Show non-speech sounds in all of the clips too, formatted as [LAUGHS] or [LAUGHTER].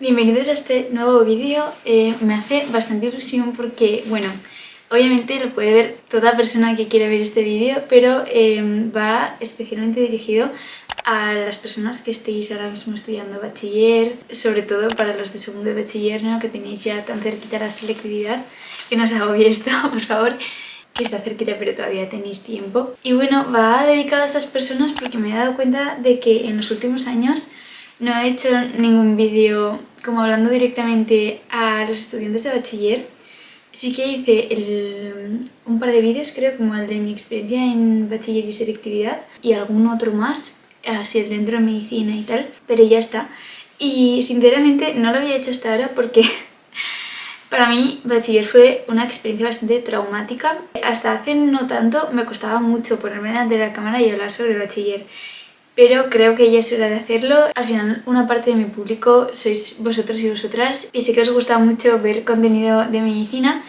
Bienvenidos a este nuevo vídeo. Eh, me hace bastante ilusión porque, bueno, obviamente lo puede ver toda persona que quiera ver este vídeo, pero eh, va especialmente dirigido a las personas que estéis ahora mismo estudiando bachiller, sobre todo para los de segundo de bachiller, ¿no? que tenéis ya tan cerquita la selectividad, que no os hagáis esto, [LAUGHS] por favor, que está cerquita pero todavía tenéis tiempo. Y bueno, va dedicado a estas personas porque me he dado cuenta de que en los últimos años no he hecho ningún vídeo como hablando directamente a los estudiantes de bachiller. Sí que hice un par de vídeos, creo, como el de mi experiencia en bachiller y selectividad y algún otro más, así el dentro de medicina y tal, pero ya está. Y sinceramente no lo había hecho hasta ahora porque [LAUGHS] para mí bachiller fue una experiencia bastante traumática. Hasta hace no tanto me costaba mucho ponerme delante de la cámara y hablar sobre bachiller pero creo que ya es hora de hacerlo. Al final una parte de mi público sois vosotros y vosotras y sé que os gusta mucho ver contenido de medicina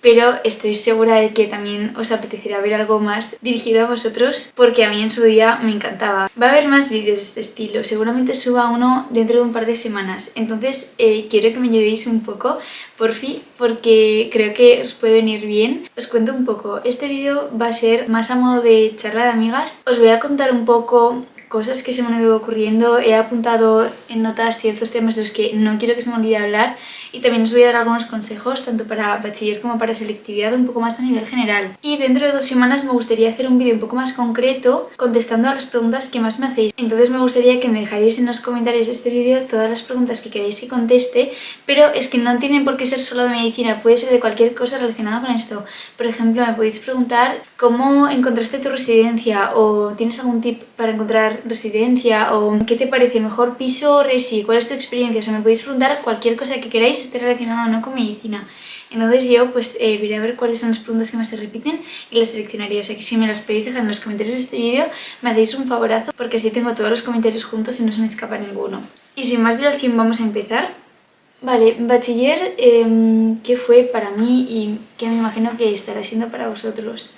pero estoy segura de que también os apetecerá ver algo más dirigido a vosotros porque a mí en su día me encantaba. Va a haber más vídeos de este estilo, seguramente suba uno dentro de un par de semanas, entonces eh, quiero que me ayudéis un poco, por fin, porque creo que os puede venir bien. Os cuento un poco, este vídeo va a ser más a modo de charla de amigas, os voy a contar un poco cosas que se me han ido ocurriendo, he apuntado en notas ciertos temas de los que no quiero que se me olvide hablar y también os voy a dar algunos consejos tanto para bachiller como para selectividad un poco más a nivel general. Y dentro de dos semanas me gustaría hacer un vídeo un poco más concreto contestando a las preguntas que más me hacéis. Entonces me gustaría que me dejaréis en los comentarios de este vídeo todas las preguntas que queréis que conteste, pero es que no tienen por qué ser solo de medicina, puede ser de cualquier cosa relacionada con esto. Por ejemplo, me podéis preguntar cómo encontraste tu residencia o tienes algún tip para encontrar residencia o qué te parece mejor piso o resi, cuál es tu experiencia, o sea, me podéis preguntar cualquier cosa que queráis esté relacionado o no con medicina. Entonces yo pues eh, a ver cuáles son las preguntas que más se repiten y las seleccionaré. O sea que si me las podéis dejar en los comentarios de este vídeo me hacéis un favorazo porque así tengo todos los comentarios juntos y no se me escapa ninguno. Y sin más dilación vamos a empezar. Vale, bachiller, eh, ¿qué fue para mí y qué me imagino que estará siendo para vosotros?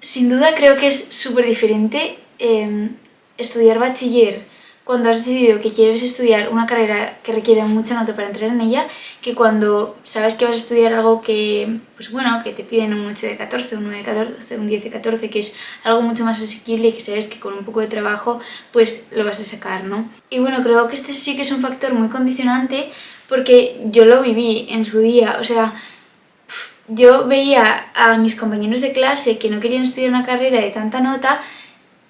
Sin duda creo que es súper diferente em, estudiar bachiller cuando has decidido que quieres estudiar una carrera que requiere mucha nota para entrar en ella que cuando sabes que vas a estudiar algo que, pues bueno, que te piden un 8 de 14, un 9 de 14, un 10 de 14, que es algo mucho más asequible y que sabes que con un poco de trabajo pues lo vas a sacar, ¿no? Y bueno, creo que este sí que es un factor muy condicionante porque yo lo viví en su día, o sea, yo veía a mis compañeros de clase que no querían estudiar una carrera de tanta nota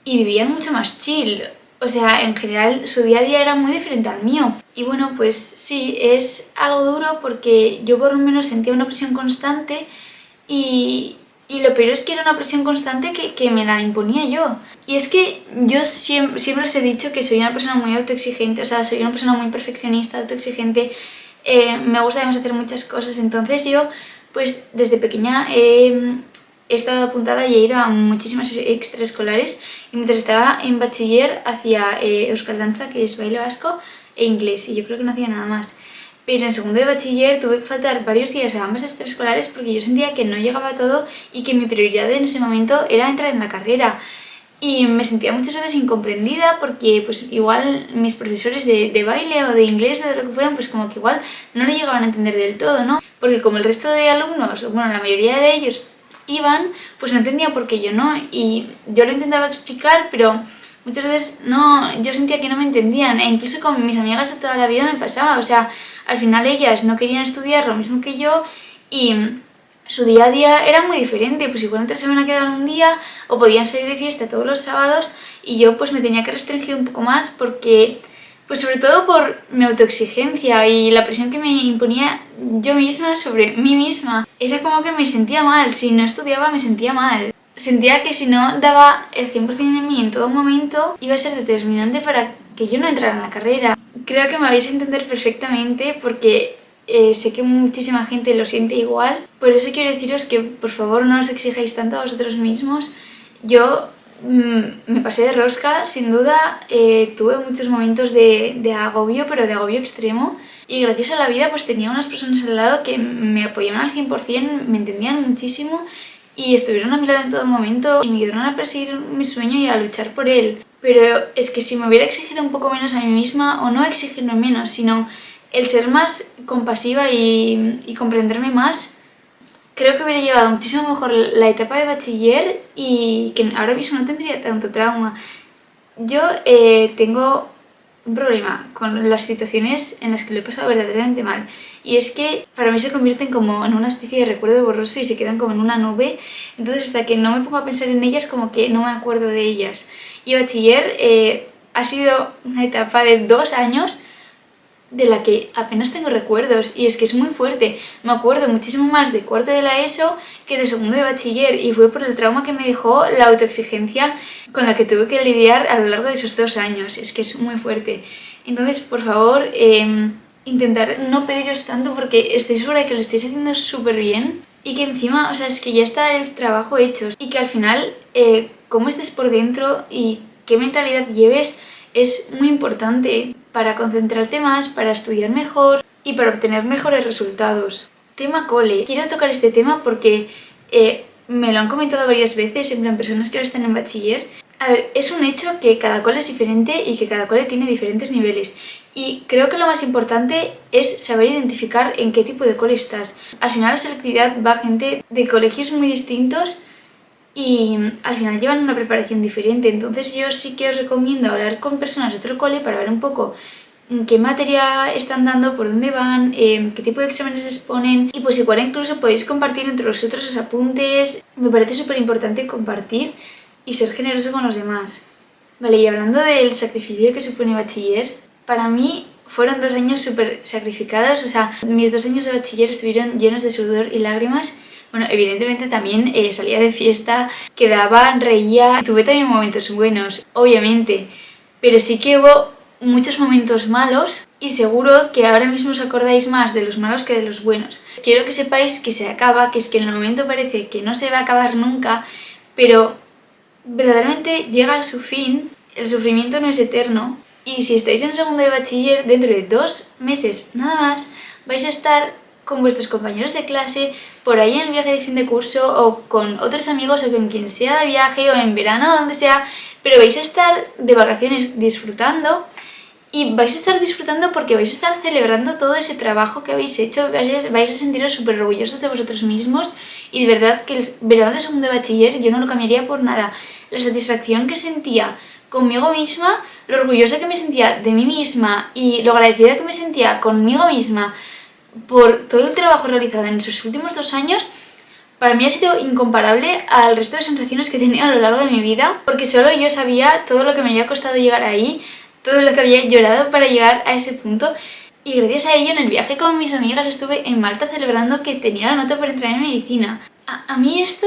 y vivían mucho más chill. O sea, en general su día a día era muy diferente al mío. Y bueno, pues sí, es algo duro porque yo por lo menos sentía una presión constante y, y lo peor es que era una presión constante que, que, me la imponía yo. Y es que yo siempre, siempre os he dicho que soy una persona muy autoexigente, o sea, soy una persona muy perfeccionista, autoexigente, eh, me gusta además hacer muchas cosas, entonces yo pues desde pequeña he he estado apuntada y he ido a muchísimas extraescolares y mientras estaba en bachiller hacía eh, Euskal Danza, que es baile vasco, e inglés y yo creo que no hacía nada más. Pero en segundo de bachiller tuve que faltar varios días a ambas extraescolares porque yo sentía que no llegaba a todo y que mi prioridad en ese momento era entrar en la carrera. Y me sentía muchas veces incomprendida porque pues igual mis profesores de, de baile o de inglés o de lo que fueran pues como que igual no lo llegaban a entender del todo, ¿no? Porque como el resto de alumnos, bueno la mayoría de ellos iban, pues no entendía por qué yo no. Y yo lo intentaba explicar, pero muchas veces no, yo sentía que no me entendían. E incluso con mis amigas de toda la vida me pasaba. O sea, al final ellas no querían estudiar lo mismo que yo y su día a día era muy diferente. Pues igual entre semana quedaban un día o podían salir de fiesta todos los sábados y yo pues me tenía que restringir un poco más porque pues sobre todo por mi autoexigencia y la presión que me imponía yo misma sobre mí misma. Era como que me sentía mal, si no estudiaba me sentía mal. Sentía que si no daba el 100% de mí en todo momento iba a ser determinante para que yo no entrara en la carrera. Creo que me vais a entender perfectamente porque eh, sé que muchísima gente lo siente igual. Por eso quiero deciros que por favor no os exijáis tanto a vosotros mismos. Yo Mm, me pasé de rosca, sin duda, eh, tuve muchos momentos de, de, agobio, pero de agobio extremo y gracias a la vida pues tenía unas personas al lado que me apoyaban al 100%, me entendían muchísimo y estuvieron a mi lado en todo momento y me ayudaron a perseguir mi sueño y a luchar por él. Pero es que si me hubiera exigido un poco menos a mí misma, o no exigirme menos, sino el ser más compasiva y, y comprenderme más, creo que hubiera llevado muchísimo mejor la etapa de bachiller y que ahora mismo no tendría tanto trauma. Yo eh, tengo un problema con las situaciones en las que lo he pasado verdaderamente mal. Y es que para mí se convierten como en una especie de recuerdo borroso y se quedan como en una nube. Entonces hasta que no me pongo a pensar en ellas como que no me acuerdo de ellas. Y bachiller eh, ha sido una etapa de dos años de la que apenas tengo recuerdos y es que es muy fuerte. Me acuerdo muchísimo más de cuarto de la ESO que de segundo de bachiller y fue por el trauma que me dejó la autoexigencia con la que tuve que lidiar a lo largo de esos dos años. Es que es muy fuerte. Entonces, por favor, em, intentar no pediros tanto porque estoy segura de que lo estáis haciendo súper bien y que encima, o sea, es que ya está el trabajo hecho y que al final, eh, cómo estés por dentro y qué mentalidad lleves es muy importante para concentrarte más, para estudiar mejor y para obtener mejores resultados. Tema cole. Quiero tocar este tema porque eh, me lo han comentado varias veces, en plan personas que ahora están en bachiller. A ver, es un hecho que cada cole es diferente y que cada cole tiene diferentes niveles. Y creo que lo más importante es saber identificar en qué tipo de cole estás. Al final la selectividad va gente de colegios muy distintos y al final llevan una preparación diferente. Entonces yo sí que os recomiendo hablar con personas de otro cole para ver un poco qué materia están dando, por dónde van, em, qué tipo de exámenes exponen y pues igual incluso podéis compartir entre vosotros los apuntes. Me parece súper importante compartir y ser generoso con los demás. Vale, y hablando del sacrificio que supone bachiller, para mí fueron dos años súper sacrificados, o sea, mis dos años de bachiller estuvieron llenos de sudor y lágrimas bueno, evidentemente también eh, salía de fiesta, quedaba, reía, tuve también momentos buenos, obviamente, pero sí que hubo muchos momentos malos y seguro que ahora mismo os acordáis más de los malos que de los buenos. Quiero que sepáis que se acaba, que es que en el momento parece que no se va a acabar nunca, pero verdaderamente llega a su fin, el sufrimiento no es eterno y si estáis en segundo de bachiller, dentro de dos meses nada más, vais a estar con vuestros compañeros de clase, por ahí en el viaje de fin de curso o con otros amigos o con quien sea de viaje o en verano donde sea, pero vais a estar de vacaciones disfrutando y vais a estar disfrutando porque vais a estar celebrando todo ese trabajo que habéis hecho, vais a sentiros súper orgullosos de vosotros mismos y de verdad que el verano de segundo de bachiller yo no lo cambiaría por nada. La satisfacción que sentía conmigo misma, lo orgullosa que me sentía de mí misma y lo agradecida que me sentía conmigo misma por todo el trabajo realizado en esos últimos dos años, para mí ha sido incomparable al resto de sensaciones que he tenido a lo largo de mi vida, porque solo yo sabía todo lo que me había costado llegar ahí, todo lo que había llorado para llegar a ese punto, y gracias a ello en el viaje con mis amigas estuve en Malta celebrando que tenía la nota para entrar en medicina. A, mí esto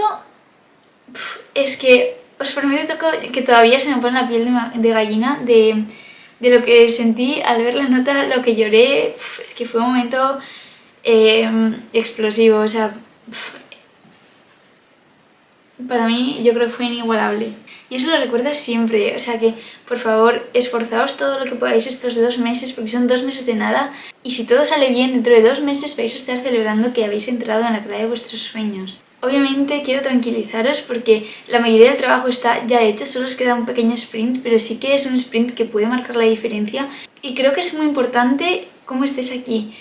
es que os prometo que todavía se me pone la piel de gallina de de lo que sentí al ver la nota, lo que lloré, es que fue un momento em, explosivo, o sea, para mí yo creo que fue inigualable. Y eso lo recuerdas siempre, o sea que por favor esforzaos todo lo que podáis estos dos meses porque son dos meses de nada y si todo sale bien dentro de dos meses vais a estar celebrando que habéis entrado en la clave de vuestros sueños. Obviamente quiero tranquilizaros porque la mayoría del trabajo está ya hecho, solo os queda un pequeño sprint, pero sí que es un sprint que puede marcar la diferencia y creo que es muy importante cómo estés aquí.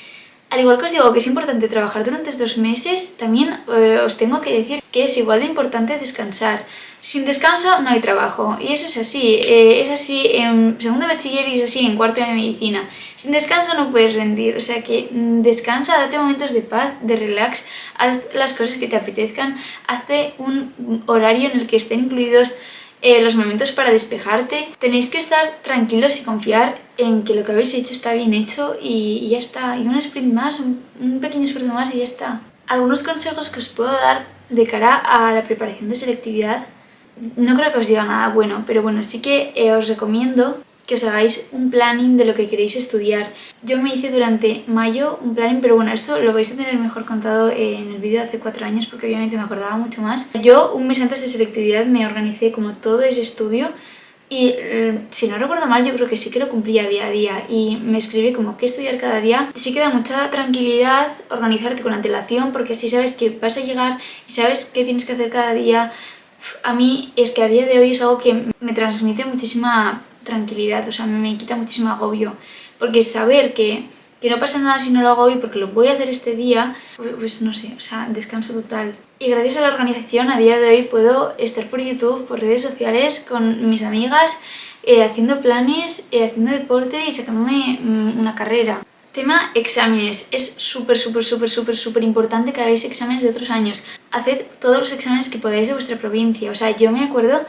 Al igual que os digo que es importante trabajar durante estos meses, también eh, os tengo que decir que es igual de importante descansar. Sin descanso no hay trabajo, y eso es así, eh, es así en segundo bachiller y es así en cuarto de medicina. Sin descanso no puedes rendir, o sea que mm, descansa, date momentos de paz, de relax, haz las cosas que te apetezcan, hazte un horario en el que estén incluidos eh, los momentos para despejarte. Tenéis que estar tranquilos y confiar en que lo que habéis hecho está bien hecho y, ya está. Y un sprint más, un, pequeño sprint más y ya está. Algunos consejos que os puedo dar de cara a la preparación de selectividad. No creo que os diga nada bueno, pero bueno, sí que eh, os recomiendo que os hagáis un planning de lo que queréis estudiar. Yo me hice durante mayo un planning, pero bueno, esto lo vais a tener mejor contado en el vídeo de hace cuatro años porque obviamente me acordaba mucho más. Yo un mes antes de selectividad me organicé como todo ese estudio y mm, si no recuerdo mal yo creo que sí que lo cumplía día a día y me escribí como qué estudiar cada día. Sí que da mucha tranquilidad organizarte con antelación porque así sabes que vas a llegar y sabes qué tienes que hacer cada día. A mí es que a día de hoy es algo que me transmite muchísima tranquilidad, o sea, me quita muchísimo agobio, porque saber que, que no pasa nada si no lo hago hoy porque lo voy a hacer este día, pues no sé, o sea, descanso total. Y gracias a la organización a día de hoy puedo estar por YouTube, por redes sociales, con mis amigas, eh, haciendo planes, eh, haciendo deporte y sacándome mm, una carrera. Tema exámenes. Es súper, súper, súper, súper, súper importante que hagáis exámenes de otros años. Haced todos los exámenes que podáis de vuestra provincia. O sea, yo me acuerdo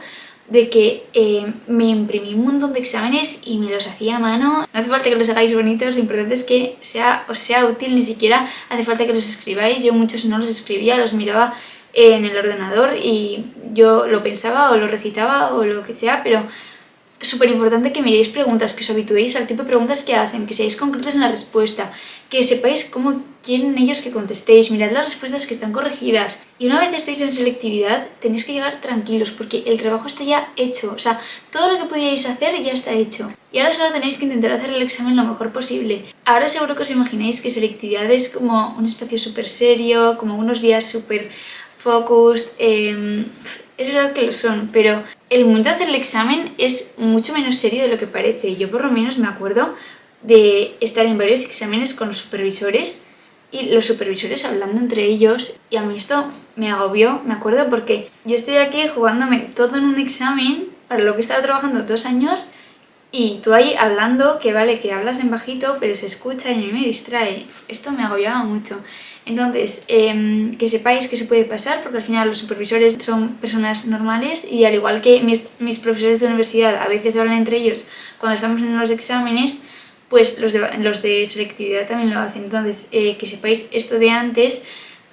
de que eh, me imprimí un montón de exámenes y me los hacía a mano. No hace falta que los hagáis bonitos, lo importante es que sea, os sea útil, ni siquiera hace falta que los escribáis. Yo muchos no los escribía, los miraba en el ordenador y yo lo pensaba o lo recitaba o lo que sea, pero súper importante que miréis preguntas, que os habituéis al tipo de preguntas que hacen, que seáis concretos en la respuesta, que sepáis cómo quieren ellos que contestéis, mirad las respuestas que están corregidas. Y una vez estéis en selectividad, tenéis que llegar tranquilos porque el trabajo está ya hecho, o sea, todo lo que podíais hacer ya está hecho. Y ahora solo tenéis que intentar hacer el examen lo mejor posible. Ahora seguro que os imagináis que selectividad es como un espacio súper serio, como unos días súper focused, eh, es verdad que lo son, pero el momento de hacer el examen es mucho menos serio de lo que parece. Yo por lo menos me acuerdo de estar en varios exámenes con los supervisores y los supervisores hablando entre ellos y a mí esto me agobió, me acuerdo, porque yo estoy aquí jugándome todo en un examen para lo que he estado trabajando dos años y tú ahí hablando, que vale, que hablas en bajito, pero se escucha y a mí me distrae. Esto me agobiaba mucho. Entonces, em, que sepáis que se puede pasar, porque al final los supervisores son personas normales y al igual que mis, profesores de universidad a veces hablan entre ellos cuando estamos en los exámenes, pues los de, los de selectividad también lo hacen. Entonces, eh, que sepáis esto de antes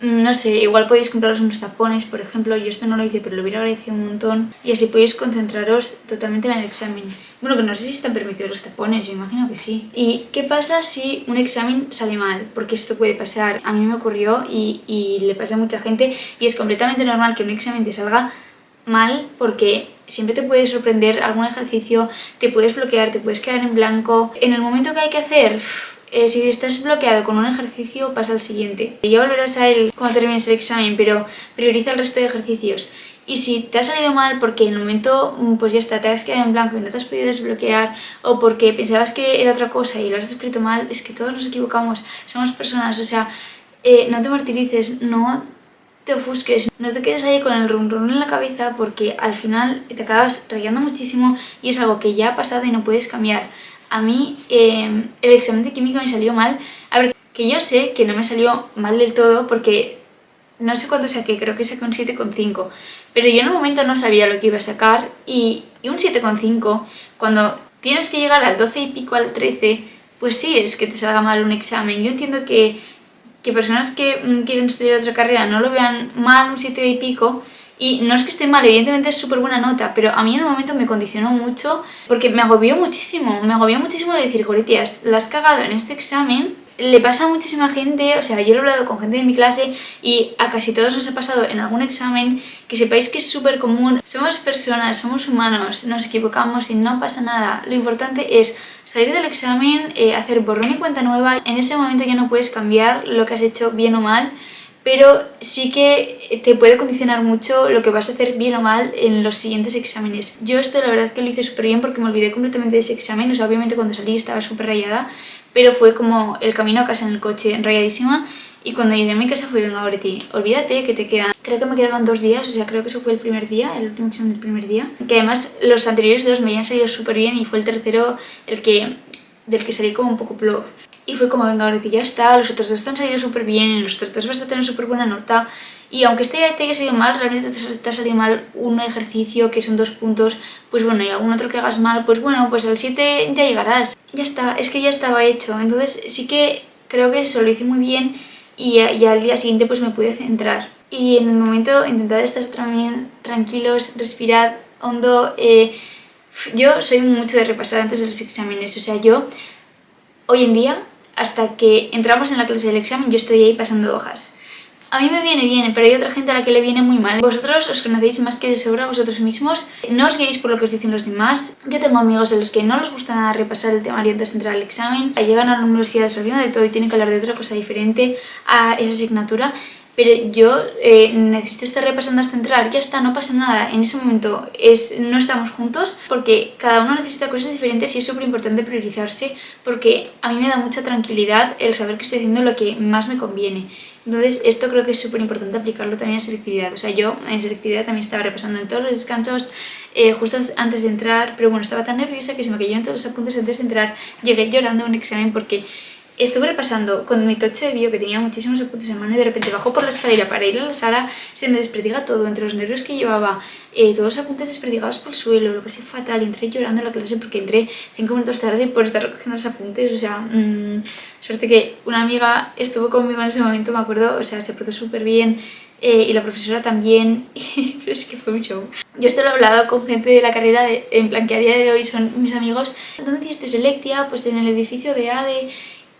no sé, igual podéis compraros unos tapones, por ejemplo, yo esto no lo hice, pero lo hubiera agradecido un montón, y así podéis concentraros totalmente en el examen. Bueno, que no sé si están permitidos los tapones, yo imagino que sí. ¿Y qué pasa si un examen sale mal? Porque esto puede pasar, a mí me ocurrió y, y le pasa a mucha gente, y es completamente normal que un examen te salga mal porque siempre te puede sorprender algún ejercicio, te puedes bloquear, te puedes quedar en blanco. En el momento que hay que hacer eh, si estás bloqueado con un ejercicio, pasa al siguiente. Ya volverás a él cuando termines el examen, pero prioriza el resto de ejercicios. Y si te ha salido mal porque en el momento, mm, pues ya está, te has quedado en blanco y no te has podido desbloquear, o porque pensabas que era otra cosa y lo has escrito mal, es que todos nos equivocamos, somos personas, o sea, eh, no te martirices, no te ofusques, no te quedes ahí con el rum rum en la cabeza porque al final te acabas rayando muchísimo y es algo que ya ha pasado y no puedes cambiar a mí em, el examen de química me salió mal. A ver, que yo sé que no me salió mal del todo porque no sé cuánto saqué, creo que saqué un 7,5. Pero yo en un momento no sabía lo que iba a sacar y, un 7,5, cuando tienes que llegar al 12 y pico, al 13, pues sí es que te salga mal un examen. Yo entiendo que, que personas que mm, quieren estudiar otra carrera no lo vean mal un 7 y pico, y no es que esté mal, evidentemente es súper buena nota, pero a mí en el momento me condicionó mucho porque me agobió muchísimo, me agobió muchísimo de decir, Goritias, la has cagado en este examen, le pasa a muchísima gente, o sea, yo lo he hablado con gente de mi clase y a casi todos nos ha pasado en algún examen, que sepáis que es súper común, somos personas, somos humanos, nos equivocamos y no pasa nada, lo importante es salir del examen, eh, hacer borrón y cuenta nueva, en ese momento ya no puedes cambiar lo que has hecho bien o mal, pero sí que te puede condicionar mucho lo que vas a hacer bien o mal en los siguientes exámenes. Yo esto la verdad que lo hice súper bien porque me olvidé completamente de ese examen, o sea, obviamente cuando salí estaba súper rayada, pero fue como el camino a casa en el coche, rayadísima, y cuando llegué a mi casa fue, venga, ti olvídate que te quedan... Creo que me quedaban dos días, o sea, creo que eso fue el primer día, el último examen del primer día. Que además los anteriores dos me habían salido súper bien y fue el tercero el que del que salí como un poco plof. Y fue como, venga, ahora ya está, los otros dos te han salido súper bien, los otros dos vas a tener súper buena nota. Y aunque este te haya salido mal, realmente te, ha salido mal un ejercicio que son dos puntos, pues bueno, y algún otro que hagas mal, pues bueno, pues al 7 ya llegarás. Ya está, es que ya estaba hecho. Entonces sí que creo que eso lo hice muy bien y, y al día siguiente pues me pude centrar. Y en el momento intentad estar también tranquilos, respirad hondo. Eh, yo soy mucho de repasar antes de los exámenes, o sea, yo hoy en día hasta que entramos en la clase del examen yo estoy ahí pasando hojas. A mí me viene bien, pero hay otra gente a la que le viene muy mal. Vosotros os conocéis más que de sobra vosotros mismos. No os guiéis por lo que os dicen los demás. Yo tengo amigos a los que no les gusta nada repasar el temario antes de entrar al examen. Llegan a la universidad se de todo y tienen que hablar de otra cosa diferente a esa asignatura. Pero yo eh, necesito estar repasando hasta entrar, ya está, no pasa nada, en ese momento es, no estamos juntos porque cada uno necesita cosas diferentes y es súper importante priorizarse porque a mí me da mucha tranquilidad el saber que estoy haciendo lo que más me conviene. Entonces esto creo que es súper importante aplicarlo también en selectividad, o sea yo en selectividad también estaba repasando en todos los descansos eh, justo antes de entrar, pero bueno, estaba tan nerviosa que se me cayeron todos los apuntes antes de entrar, llegué llorando a un examen porque estuve repasando con mi tocho de bio que tenía muchísimos apuntes en mano y de repente bajo por la escalera para ir a la sala, se me desperdiga todo, entre los nervios que llevaba, eh, todos los apuntes desperdigados por el suelo, lo pasé fatal, entré llorando a la clase porque entré cinco minutos tarde por estar recogiendo los apuntes, o sea, mmm, suerte que una amiga estuvo conmigo en ese momento, me acuerdo, o sea, se portó súper bien, eh, y la profesora también, [LAUGHS] pero es que fue un show. Yo esto lo he hablado con gente de la carrera, de, en plan que a día de hoy son mis amigos. ¿Dónde hiciste Selectia? Pues en el edificio de ADE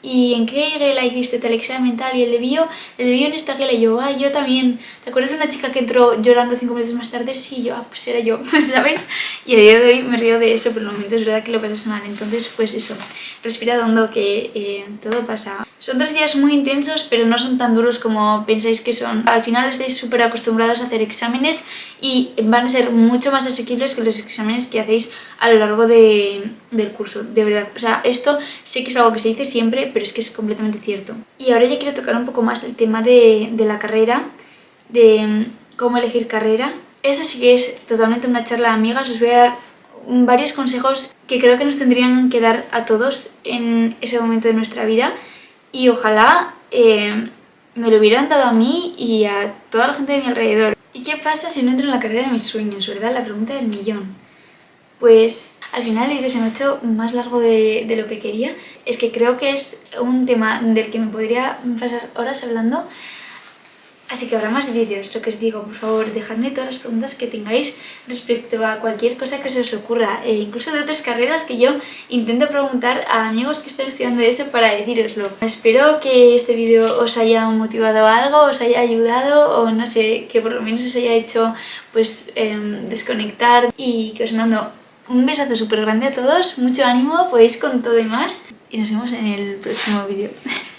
¿y en qué gela hiciste tal examen tal? Y el de bio, el de bio en esta gela, y yo, ah, yo también. ¿Te acuerdas de una chica que entró llorando cinco minutos más tarde? Sí, yo, ah, pues era yo, [LAUGHS] ¿sabes? Y a día de hoy me río de eso, pero en el momento es verdad que lo pasas mal. Entonces, pues eso, respira hondo que eh, todo pasa. Son tres días muy intensos, pero no son tan duros como pensáis que son. Al final estáis súper acostumbrados a hacer exámenes y van a ser mucho más asequibles que los exámenes que hacéis a lo largo de, del curso, de verdad. O sea, esto sé que es algo que se dice siempre, pero es que es completamente cierto. Y ahora ya quiero tocar un poco más el tema de, de la carrera, de mm, cómo elegir carrera. Esto sí que es totalmente una charla de amigas, os voy a dar varios consejos que creo que nos tendrían que dar a todos en ese momento de nuestra vida y ojalá eh, me lo hubieran dado a mí y a toda la gente de mi alrededor. ¿Y qué pasa si no entro en la carrera de mis sueños, verdad? La pregunta del millón. Pues al final el vídeo se me ha hecho más largo de, de, lo que quería. Es que creo que es un tema del que me podría pasar horas hablando. Así que habrá más vídeos, lo que os digo, por favor, dejadme todas las preguntas que tengáis respecto a cualquier cosa que se os ocurra, e incluso de otras carreras que yo intento preguntar a amigos que estén estudiando eso para deciroslo. Espero que este vídeo os haya motivado algo, os haya ayudado o no sé, que por lo menos os haya hecho pues eh, desconectar y que os mando un besazo súper grande a todos, mucho ánimo, podéis con todo y más y nos vemos en el próximo vídeo. [LAUGHS]